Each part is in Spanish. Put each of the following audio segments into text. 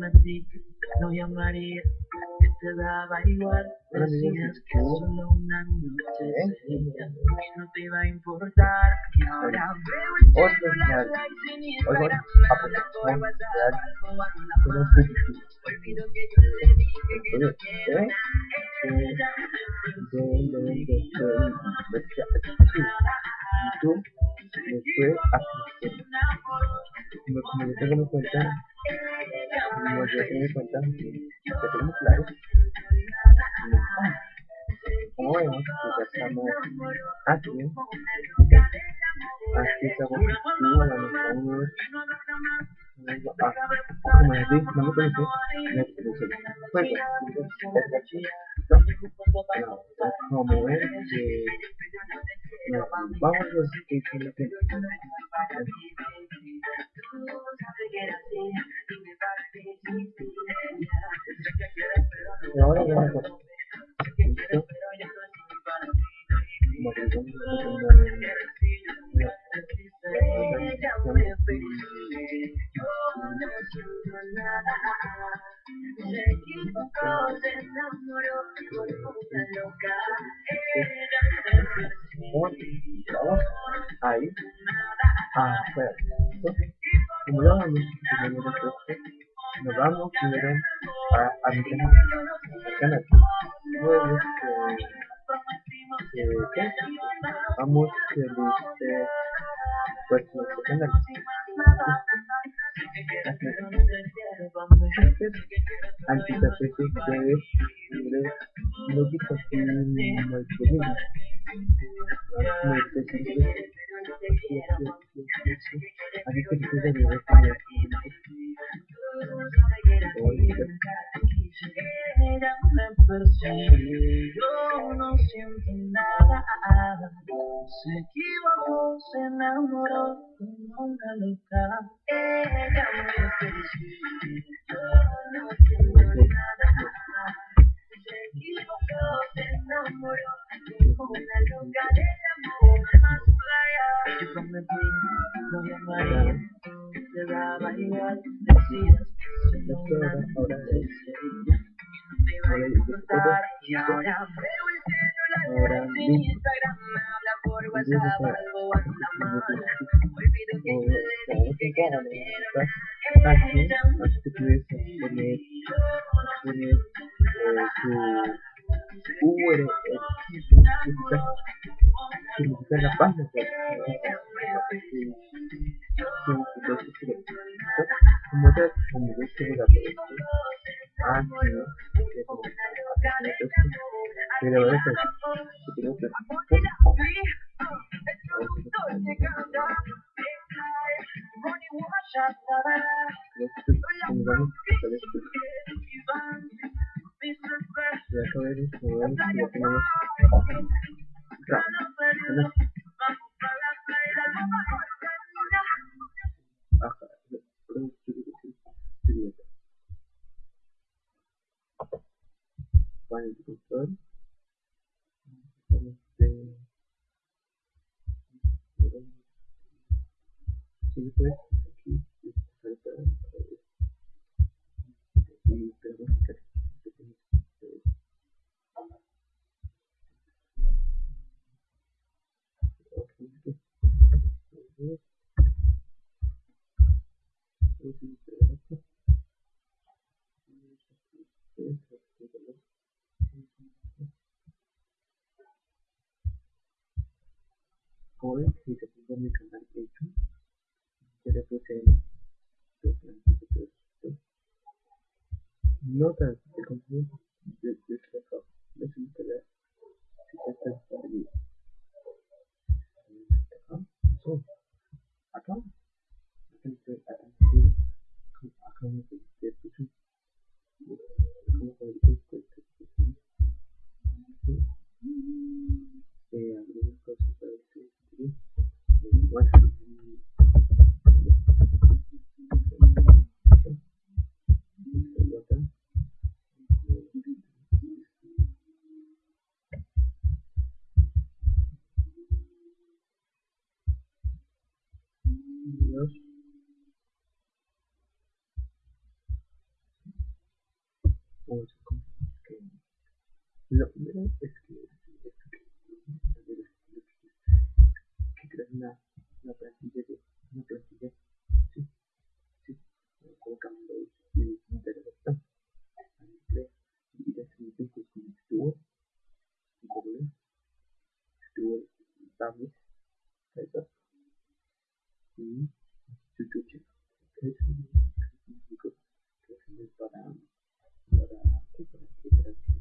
prometí no llamaría, que te daba igual. Decías que solo una noche sería y no te iba a importar. Y ahora veo el la like sin Instagram, me la mano. Olvido que yo le dije que no quiero nada. YouTube me fue a como yo tengo mi cuenta como yo cuenta que claro. Como vemos ya estamos aquí. La Ah, como les dije, no vamos a ver que por una loca. Vamos ahí afuera. Como lo vamos, primero vamos primero a, a mi canal. Eh, ¿qué? Vamos que dice pues nuestro canal. Así que se Ella me persigue, yo no siento nada. Se equivocó, se enamoró como una loca. Ella me persigue, yo no siento nada. Se equivocó, se enamoró como una loca del amor más playa. Yo prometí, no llamaría, te daba igual. Decías Y ahora veo el sin Instagram, me habla por WhatsApp, algo anda mal. Olvido que yo le dije no quiero eh, la como como yo la a esto. Ya Este. Sí, pues, aquí, falta. Y tenemos que Hoy, si te pongo mi canal de YouTube, yo le puse notas de de se queda si ya está una, una plantilla de una plantilla sí, sí, colocamos y interrupción y con estuvo Google estuvo Damis Kaiser y YouTube Kaiser que es para para para para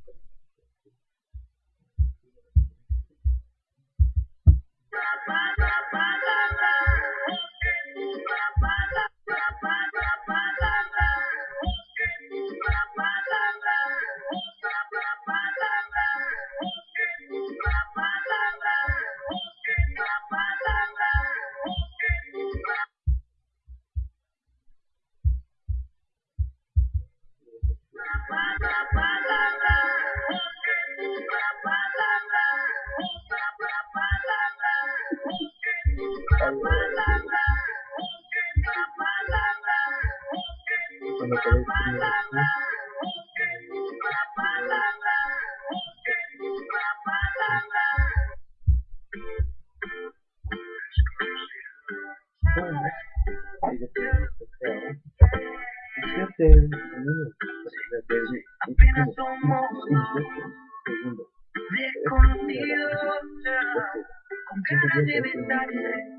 Segundo. Con cara de.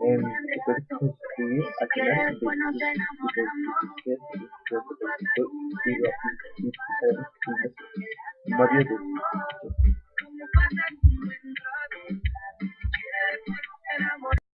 and because history atlas Maria